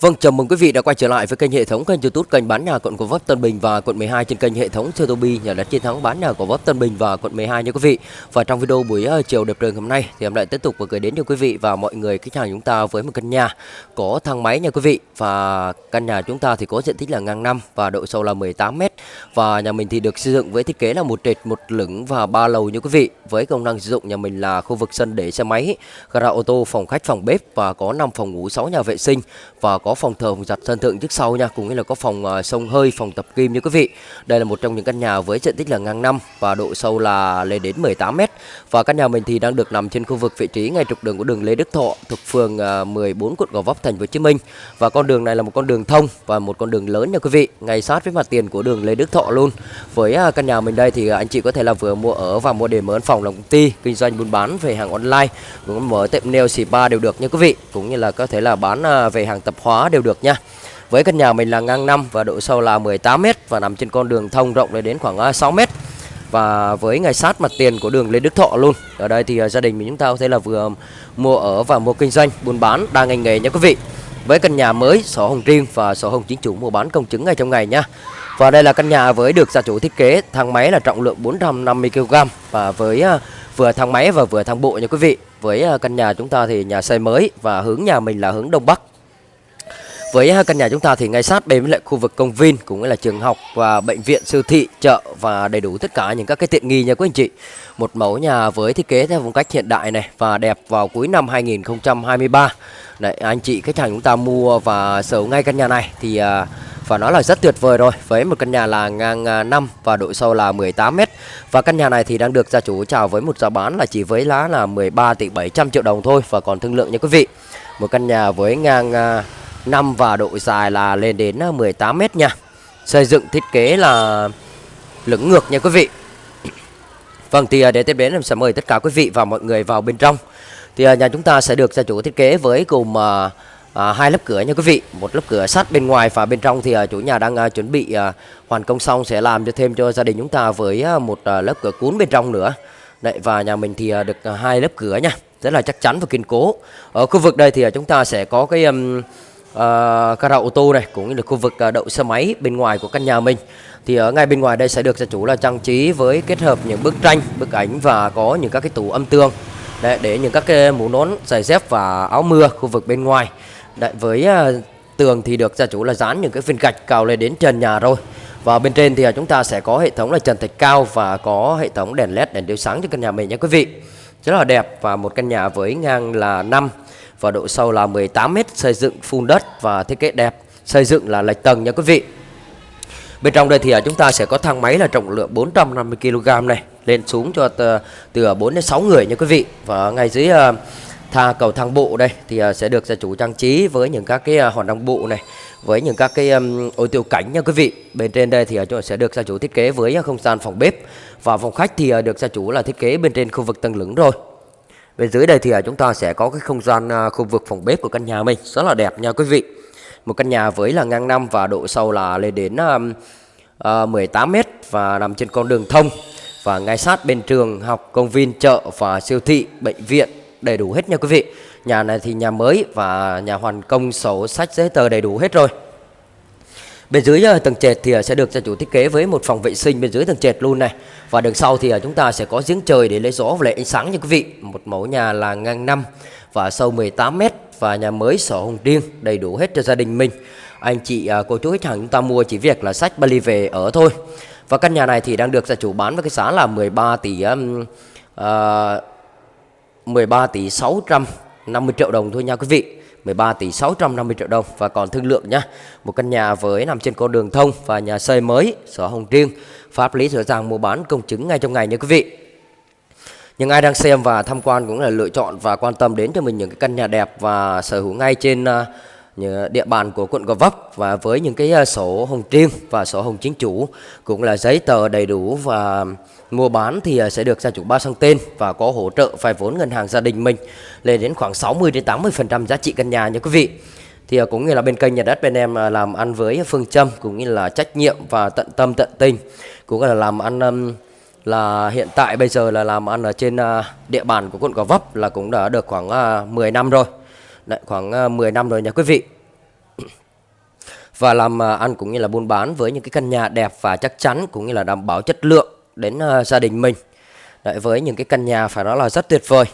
Vâng, chào mừng quý vị đã quay trở lại với kênh hệ thống kênh YouTube kênh bán nhà quận Gò Vấp Tân Bình và quận 12 trên kênh hệ thống Sotheby nhà đất chiến thắng bán nhà Gò Vấp Tân Bình và quận 12 nha quý vị. Và trong video buổi uh, chiều đẹp trời hôm nay thì em lại tiếp tục và gửi đến cho quý vị và mọi người khách hàng chúng ta với một căn nhà có thang máy nha quý vị. Và căn nhà chúng ta thì có diện tích là ngang năm và độ sâu là 18 m. Và nhà mình thì được xây dựng với thiết kế là một trệt, một lửng và ba lầu nha quý vị. Với công năng sử dụng nhà mình là khu vực sân để xe máy, gara ô tô, phòng khách, phòng bếp và có 5 phòng ngủ, 6 nhà vệ sinh và có có phòng thờ, phòng giặt sân thượng trước sau nha cũng như là có phòng uh, sông hơi phòng tập kim như quý vị. Đây là một trong những căn nhà với diện tích là ngang năm và độ sâu là lên đến 18 m và căn nhà mình thì đang được nằm trên khu vực vị trí ngay trục đường của đường Lê Đức Thọ thuộc phường ờ, uh, 14 quận Gò Vấp thành phố Hồ Chí Minh. Và con đường này là một con đường thông và một con đường lớn nha quý vị ngay sát với mặt tiền của đường Lê Đức Thọ luôn. Với uh, căn nhà mình đây thì anh chị có thể là vừa mua ở và mua để mở văn phòng làm công ty kinh doanh buôn bán về hàng online cũng mở tiệm nail spa đều được nha quý vị cũng như là có thể là bán về hàng tập hóa đều được nha với căn nhà mình là ngang năm và độ sâu là 18 m và nằm trên con đường thông rộng lên đến khoảng à, 6 m. Và với ngay sát mặt tiền của đường Lê Đức Thọ luôn. Ở đây thì à, gia đình mình chúng ta có thể là vừa mua ở và mua kinh doanh, buôn bán đa ngành nghề nha quý vị. Với căn nhà mới, sổ hồng riêng và sổ hồng chính chủ mua bán công chứng ngay trong ngày nha. Và đây là căn nhà với được gia chủ thiết kế thang máy là trọng lượng 450 kg và với à, vừa thang máy và vừa thang bộ nha quý vị. Với căn nhà chúng ta thì nhà xây mới và hướng nhà mình là hướng đông bắc với căn nhà chúng ta thì ngay sát bên với lại khu vực công viên cũng là trường học và bệnh viện, siêu thị, chợ và đầy đủ tất cả những các cái tiện nghi nha quý anh chị. Một mẫu nhà với thiết kế theo phong cách hiện đại này và đẹp vào cuối năm 2023. Đấy anh chị khách hàng chúng ta mua và sở hữu ngay căn nhà này thì và nó là rất tuyệt vời rồi với một căn nhà là ngang à, 5 và độ sâu là 18 m. Và căn nhà này thì đang được gia chủ chào với một giá bán là chỉ với lá là 13 tỷ 700 triệu đồng thôi và còn thương lượng nha quý vị. Một căn nhà với ngang à, 5 và độ dài là lên đến ờ, 18 m nha. Xây dựng thiết kế là lưỡng ngược nha quý vị. Vâng thì ờ, để tiếp đến em sẽ mời tất cả quý vị và mọi người vào bên trong. Thì ờ, nhà chúng ta sẽ được gia chủ thiết kế với cùng à, à, hai lớp cửa nha quý vị, một lớp cửa sắt bên ngoài và bên trong thì à, chủ nhà đang à, chuẩn bị à, hoàn công xong sẽ làm cho thêm cho gia đình chúng ta với à, một à, lớp cửa cuốn bên trong nữa. Đấy và nhà mình thì à, được à, hai lớp cửa nha, rất là chắc chắn và kiên cố. Ở khu vực đây thì à, chúng ta sẽ có cái um, Ờ, uh, gara ô tô này cũng như là khu vực uh, đậu xe máy bên ngoài của căn nhà mình. Thì ở ngay bên ngoài đây sẽ được gia chủ là trang trí với kết hợp những bức tranh bức ảnh và có những các cái tủ âm tường. Đấy, để những các cái mũ nón giày dép và áo mưa khu vực bên ngoài. Đấy, với uh, tường thì được gia chủ là dán những cái viên gạch cao lên đến trần nhà rồi. Và bên trên thì chúng ta sẽ có hệ thống là trần thạch cao và có hệ thống đèn led đèn chiếu sáng cho căn nhà mình nha quý vị. Rất là đẹp và một căn nhà với ngang là 5 và độ sâu là 18 m xây dựng phun đất và thiết kế đẹp. Xây dựng là lệch tầng nha quý vị. Bên trong đây thì à, chúng ta sẽ có thang máy là trọng lượng 450 kg này lên xuống cho từ à, 4 đến 6 người nha quý vị. Và ngay dưới à, tha cầu thang bộ đây thì sẽ được gia chủ trang trí với những các cái hòn đăng bộ này với những các cái um, ô tiêu cảnh nha quý vị. Bên trên đây thì uh, sẽ được gia chủ thiết kế với không gian phòng bếp. Và phòng khách thì uh, được gia chủ là thiết kế bên trên khu vực tầng lửng rồi. Bên dưới đây thì à, chúng ta sẽ có cái không gian à, khu vực phòng bếp của căn nhà mình rất là đẹp nha quý vị. Một căn nhà với là ngang năm và độ sâu là lên đến uh, 18 m và nằm trên con đường thông và ngay sát bên trường học, công viên, chợ và siêu thị, bệnh viện đầy đủ hết nha quý vị. Nhà này thì nhà mới và nhà hoàn công sổ sách giấy tờ đầy đủ hết rồi. Bên dưới ờ, tầng trệt thì ờ, sẽ được gia chủ thiết kế với một phòng vệ sinh bên dưới tầng trệt luôn này. Và đằng sau thì ờ, chúng ta sẽ có giếng trời để lấy gió và lấy ánh sáng nha quý vị. Một mẫu nhà là ngang 5 và sâu 18 m và nhà mới sổ hồng riêng đầy đủ hết cho gia đình mình. Anh chị cô chú khách hàng chúng ta mua chỉ việc là sách Bali về ở thôi. Và căn nhà này thì đang được gia chủ bán với cái giá là 13 tỷ um, uh, 13 tỷ 650 triệu đồng thôi nha quý vị. 13 tỷ 650 triệu đồng và còn thương lượng nhá. Một căn nhà với nằm trên con đường thông và nhà xây mới, sổ hồng riêng, pháp lý rõ ràng mua bán công chứng ngay trong ngày nha quý vị. Nhưng ai đang xem và tham quan cũng là lựa chọn và quan tâm đến cho mình những cái căn nhà đẹp và sở hữu ngay trên uh, địa bàn của quận Gò Vấp và với những cái à, sổ hồng riêng và sổ hồng chính chủ cũng là giấy tờ đầy đủ và Mua bán thì à, sẽ được gia chủ ba sang tên và có hỗ trợ vay vốn ngân hàng gia đình mình lên đến khoảng 60 đến 80% giá trị căn nhà nha quý vị. Thì à, cũng như là bên kênh nhà đất bên em làm ăn với phương châm cũng như là trách nhiệm và tận tâm tận tình, cũng là làm ăn là hiện tại bây giờ là làm ăn ở trên địa bàn của quận Gò Vấp là cũng đã được khoảng 10 năm rồi. Đấy, khoảng ờ, 10 năm rồi nha quý vị. và làm ờ, ăn cũng như là buôn bán với những cái căn nhà đẹp và chắc chắn cũng như là đảm bảo chất lượng đến uh, gia đình mình. Đấy, với những cái căn nhà phải nói là rất tuyệt vời.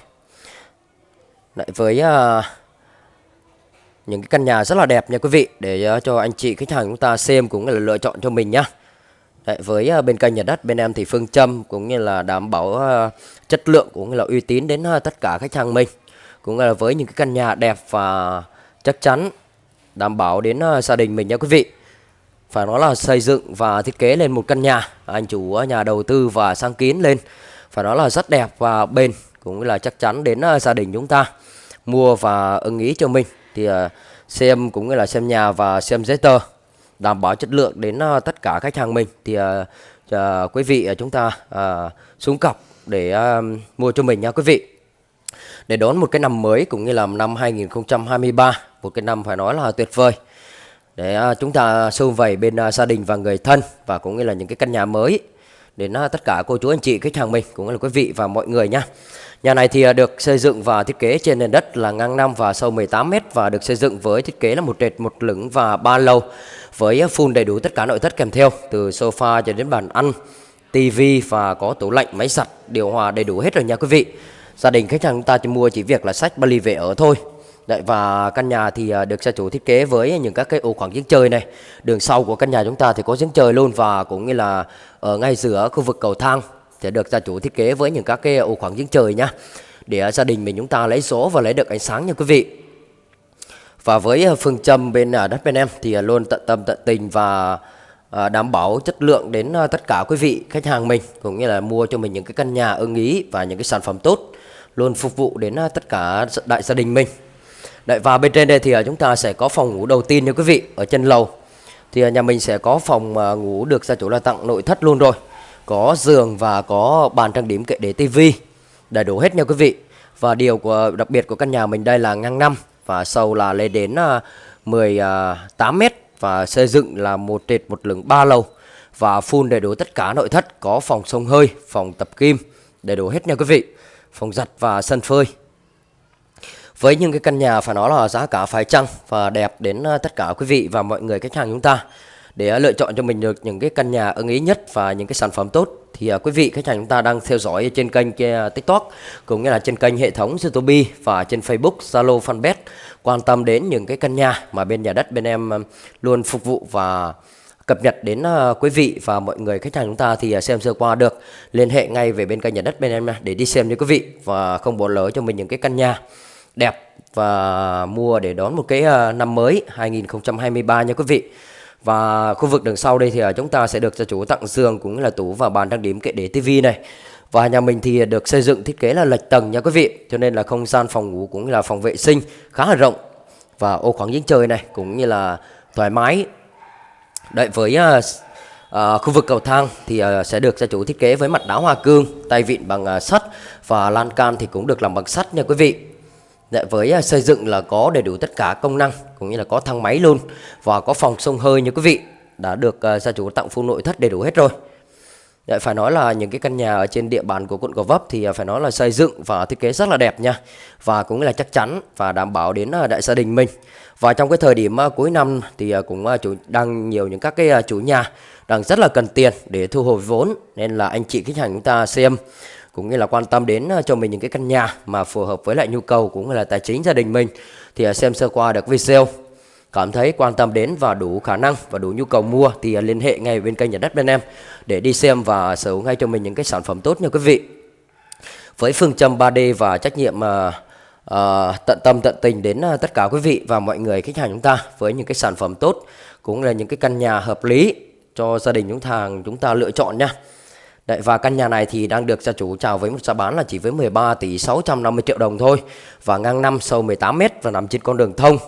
Đấy, với uh, những cái căn nhà rất là đẹp nha quý vị để uh, cho anh chị khách hàng chúng ta xem cũng như là lựa chọn cho mình nhá. Đấy, với uh, bên kênh nhà đất bên em thì phương châm cũng như là đảm bảo uh, chất lượng cũng như là uy tín đến uh, tất cả khách hàng mình cũng là với những cái căn nhà đẹp và chắc chắn đảm bảo đến ờ, gia đình mình nha quý vị. Phải nói là xây dựng và thiết kế lên một căn nhà, anh chủ ờ, nhà đầu tư và sang kiến lên. Phải nói là rất đẹp và bền, cũng là chắc chắn đến ờ, gia đình chúng ta. Mua và ưng ý cho mình thì xem cũng như là xem nhà và xem giấy tờ, đảm bảo chất lượng đến tất cả khách hàng mình thì quý vị chúng ta xuống cọc để mua cho mình nha quý vị để đón một cái năm mới cũng như là năm 2023 một cái năm phải nói là tuyệt vời. Để à, chúng ta sâu vầy bên à, gia đình và người thân và cũng như là những cái căn nhà mới đến à, tất cả cô chú anh chị khách hàng mình cũng như là quý vị và mọi người nha. Nhà này thì được xây dựng và thiết kế trên nền đất là ngang 5 và sâu 18 m và được xây dựng với thiết kế là một trệt một lửng và ba lầu với full đầy đủ tất cả nội thất kèm theo từ sofa cho đến bàn ăn, tivi và có tủ lạnh, máy giặt, điều hòa đầy đủ hết rồi nha quý vị. Gia đình khách hàng chúng ta chỉ mua chỉ việc là sách Bali về ở thôi. Đấy, và căn nhà thì à, được gia chủ thiết kế với những các cái ô khoảng giếng trời này. Đường sau của căn nhà chúng ta thì có giếng trời luôn và cũng như là ở ngay giữa khu vực cầu thang sẽ được gia chủ thiết kế với những các cái ô khoảng giếng trời nhá. Để à, gia đình mình chúng ta lấy số và lấy được ánh sáng nha quý vị. Và với à, phương châm bên đất bên em thì luôn tận tâm tận tình và đảm bảo chất lượng đến tất cả quý vị khách hàng mình cũng như là mua cho mình những cái căn nhà ưng ý và những cái sản phẩm tốt luôn phục vụ đến à, tất cả đại gia đình mình. Đấy, và bên trên đây thì à, chúng ta sẽ có phòng ngủ đầu tiên nha quý vị ở chân lầu. Thì à, nhà mình sẽ có phòng ngủ được gia chủ là tặng nội thất luôn rồi. Có giường và có bàn trang điểm kệ để tivi đầy đủ hết nha quý vị. Và điều của đặc biệt của căn nhà mình đây là ngang năm và sâu là lên đến 18 mét và xây dựng là một trệt một lửng ba lầu và full đầy đủ tất cả nội thất có phòng sông hơi, phòng tập kim đầy đủ hết nha quý vị. Phòng giặt và sân phơi. Với những cái căn nhà phải nói là giá cả phải chăng và đẹp đến ờ, tất cả quý vị và mọi người khách hàng chúng ta để ờ, lựa chọn cho mình được những cái căn nhà ưng ý nhất và những cái sản phẩm tốt thì ờ, quý vị khách hàng chúng ta đang theo dõi trên kênh TikTok cũng như là trên kênh hệ thống YouTube và trên Facebook, Zalo, Fanpage quan tâm đến những cái căn nhà mà bên nhà đất bên em luôn phục vụ và cập nhật đến ờ, quý vị và mọi người khách hàng chúng ta thì ờ, xem sơ qua được liên hệ ngay về bên kênh nhà đất bên em để đi xem nha quý vị và không bỏ lỡ cho mình những cái căn nhà đẹp và mua để đón một cái ờ, năm mới 2023 nha quý vị. Và khu vực đằng sau đây thì chúng ta sẽ được gia chủ tặng giường cũng là tủ và bàn trang điểm kệ để tivi này. Và nhà mình thì được xây dựng thiết kế là lệch tầng nha quý vị, cho nên là không gian phòng ngủ cũng là phòng vệ sinh khá là rộng và ô khoảng giếng trời này cũng như là thoải mái. Đấy, với uh, uh, khu vực cầu thang thì uh, sẽ được gia chủ thiết kế với mặt đá hoa cương, tay vịn bằng uh, sắt và lan can thì cũng được làm bằng sắt nha quý vị. Dạ, với xây dựng là có đầy đủ tất cả công năng cũng như là có thang máy luôn và có phòng sông hơi nha quý vị đã được uh, gia chủ tặng full nội thất đầy đủ hết rồi. Dạ, phải nói là những cái căn nhà ở trên địa bàn của quận Gò Vấp thì à, phải nói là xây dựng và thiết kế rất là đẹp nha. Và cũng là chắc chắn và đảm bảo đến à, đại gia đình mình. Và trong cái thời điểm à, cuối năm thì cũng chủ đang nhiều những các cái chủ nhà đang rất là cần tiền để thu hồi vốn. Nên là anh chị khách hàng chúng ta xem cũng như là quan tâm đến cho mình những cái căn nhà mà phù hợp với lại nhu cầu cũng như là tài chính gia đình mình thì xem sơ qua được video cảm thấy quan tâm đến và đủ khả năng và đủ nhu cầu mua thì à, liên hệ ngay bên kênh nhà đất bên em để đi xem và sở hữu ngay cho mình những cái sản phẩm tốt nha quý vị. Với phương châm 3D và trách nhiệm uh, tận tâm tận tình đến uh, tất cả quý vị và mọi người khách hàng chúng ta với những cái sản phẩm tốt cũng là những cái căn nhà hợp lý cho gia đình chúng ta chúng ta lựa chọn nha. Đấy, và căn nhà này thì đang được gia chủ chào với một giá bán là chỉ với 13 tỷ 650 triệu đồng thôi. Và ngang năm sâu 18m và nằm trên con đường thông.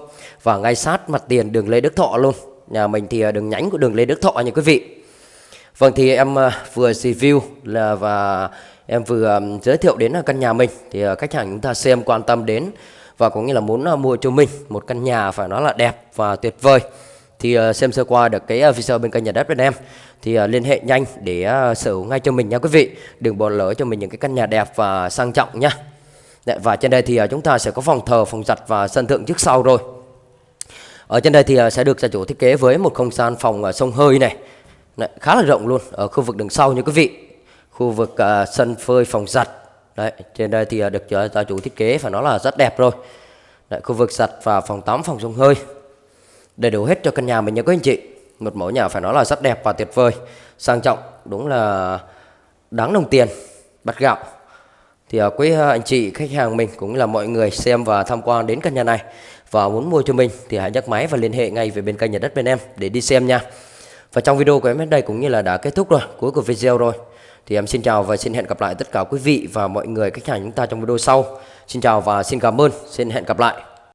Và ngay sát mặt tiền đường Lê Đức Thọ luôn. Nhà mình thì à, đường nhánh của đường Lê Đức Thọ nha quý vị. Vâng thì em à, vừa review là và em vừa à, giới thiệu đến căn nhà mình. Thì khách hàng chúng ta xem quan tâm đến Và cũng như là muốn mua cho mình một căn nhà phải nói là đẹp và tuyệt vời thì uh, xem sơ qua được cái ờ, uh, video bên kênh nhà đất bên em thì uh, liên hệ nhanh để uh, sở hữu ngay cho mình nha quý vị đừng bỏ lỡ cho mình những cái căn nhà đẹp và sang trọng nhá Đấy, dạ, và trên đây thì uh, chúng ta sẽ có phòng thờ phòng giặt và sân thượng trước sau rồi Ở trên đây thì sẽ được gia chủ thiết kế với một không gian phòng sông hơi này. Đấy, khá là rộng luôn ở khu vực đằng sau như quý vị. Khu vực uh, sân phơi phòng giặt. Đấy, trên đây thì uh, được gia chủ thiết kế và nó là rất đẹp rồi. Đấy, khu vực giặt và phòng tắm, phòng sông hơi. Đầy đủ hết cho căn nhà mình nha quý anh chị. Một mẫu nhà phải nói là rất đẹp và tuyệt vời. Sang trọng, đúng là đáng đồng tiền, bắt gạo. Thì uh, quý uh, anh chị khách hàng mình cũng là mọi người xem và tham quan đến căn nhà này và muốn mua cho mình thì hãy nhấc máy và liên hệ ngay về bên kênh nhà đất bên em để đi xem nha. Và trong video của em đến đây cũng như là đã kết thúc rồi, cuối của video rồi. Thì em xin chào và xin hẹn gặp lại tất cả quý vị và mọi người khách hàng chúng ta trong video sau. Xin chào và xin cảm ơn, xin hẹn gặp lại.